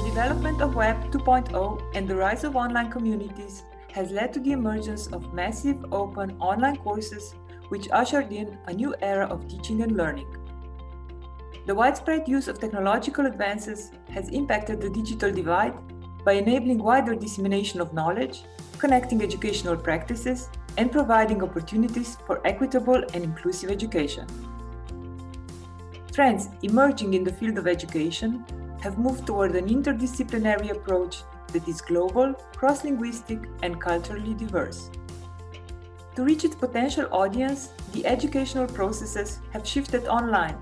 development of Web 2.0 and the rise of online communities has led to the emergence of massive open online courses which ushered in a new era of teaching and learning. The widespread use of technological advances has impacted the digital divide by enabling wider dissemination of knowledge, connecting educational practices, and providing opportunities for equitable and inclusive education. Trends emerging in the field of education have moved toward an interdisciplinary approach that is global, cross-linguistic, and culturally diverse. To reach its potential audience, the educational processes have shifted online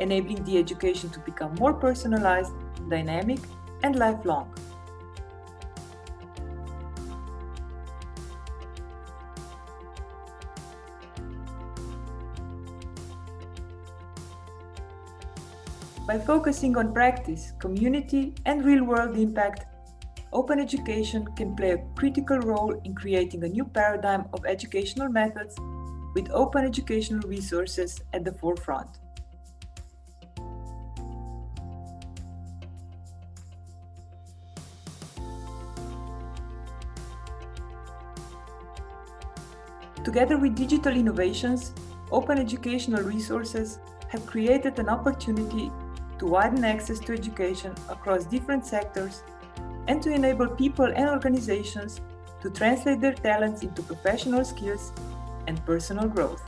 enabling the education to become more personalized, dynamic, and lifelong. By focusing on practice, community, and real-world impact, open education can play a critical role in creating a new paradigm of educational methods with open educational resources at the forefront. Together with digital innovations, open educational resources have created an opportunity to widen access to education across different sectors and to enable people and organizations to translate their talents into professional skills and personal growth.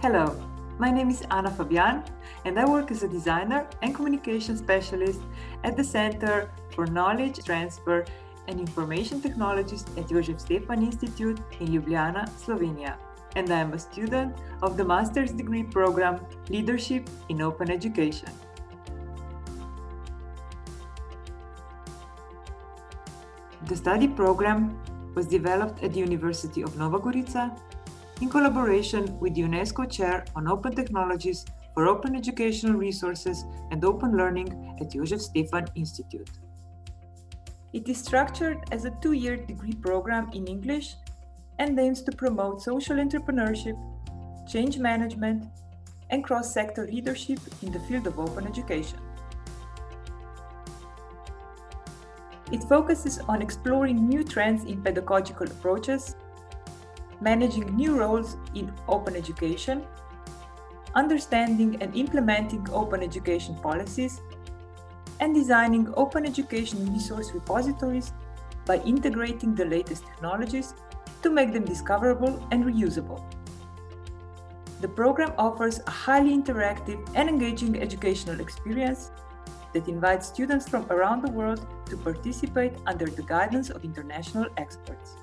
Hello, my name is Anna Fabian and I work as a designer and communication specialist at the Center for Knowledge Transfer and Information Technologies at Jožef Stefan Institute in Ljubljana, Slovenia. And I am a student of the master's degree program Leadership in Open Education. The study program was developed at the University of Nova Gorica in collaboration with the UNESCO Chair on Open Technologies for Open Educational Resources and Open Learning at Jožef Stefan Institute. It is structured as a two-year degree program in English and aims to promote social entrepreneurship, change management, and cross-sector leadership in the field of open education. It focuses on exploring new trends in pedagogical approaches, managing new roles in open education, understanding and implementing open education policies, and designing open education resource repositories by integrating the latest technologies to make them discoverable and reusable. The program offers a highly interactive and engaging educational experience that invites students from around the world to participate under the guidance of international experts.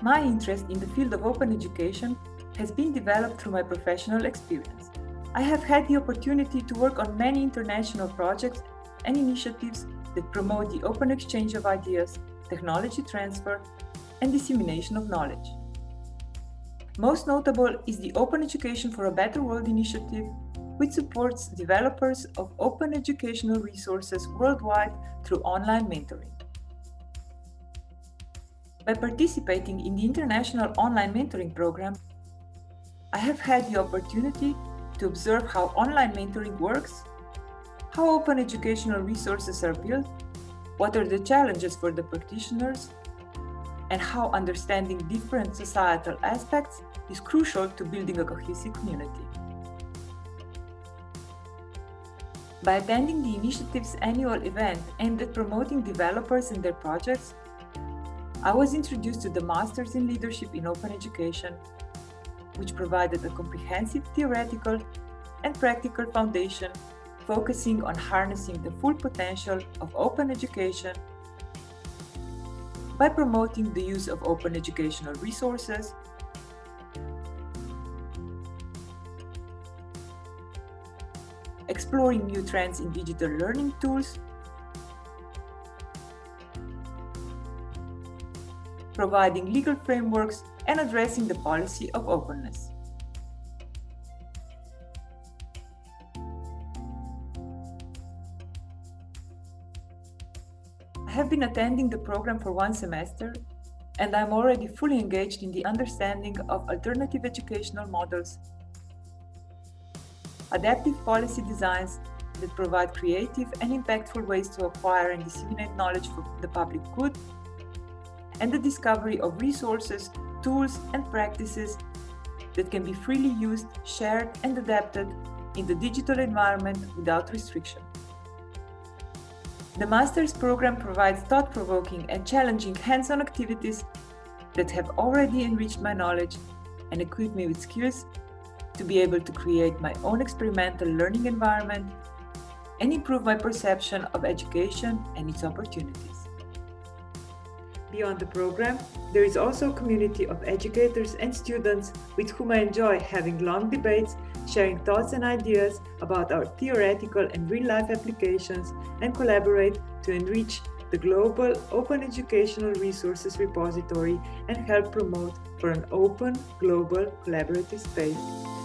My interest in the field of open education has been developed through my professional experience. I have had the opportunity to work on many international projects and initiatives that promote the open exchange of ideas, technology transfer, and dissemination of knowledge. Most notable is the Open Education for a Better World initiative, which supports developers of open educational resources worldwide through online mentoring. By participating in the International Online Mentoring Program, I have had the opportunity to observe how online mentoring works, how open educational resources are built, what are the challenges for the practitioners, and how understanding different societal aspects is crucial to building a cohesive community. By attending the initiative's annual event aimed at promoting developers and their projects, I was introduced to the Masters in Leadership in Open Education, which provided a comprehensive theoretical and practical foundation focusing on harnessing the full potential of open education by promoting the use of open educational resources, exploring new trends in digital learning tools, providing legal frameworks, and addressing the policy of openness. I have been attending the program for one semester and I'm already fully engaged in the understanding of alternative educational models, adaptive policy designs that provide creative and impactful ways to acquire and disseminate knowledge for the public good, and the discovery of resources, tools, and practices that can be freely used, shared, and adapted in the digital environment without restriction. The master's program provides thought-provoking and challenging hands-on activities that have already enriched my knowledge and equipped me with skills to be able to create my own experimental learning environment and improve my perception of education and its opportunities. Beyond the program, there is also a community of educators and students with whom I enjoy having long debates, sharing thoughts and ideas about our theoretical and real-life applications, and collaborate to enrich the global open educational resources repository and help promote for an open, global, collaborative space.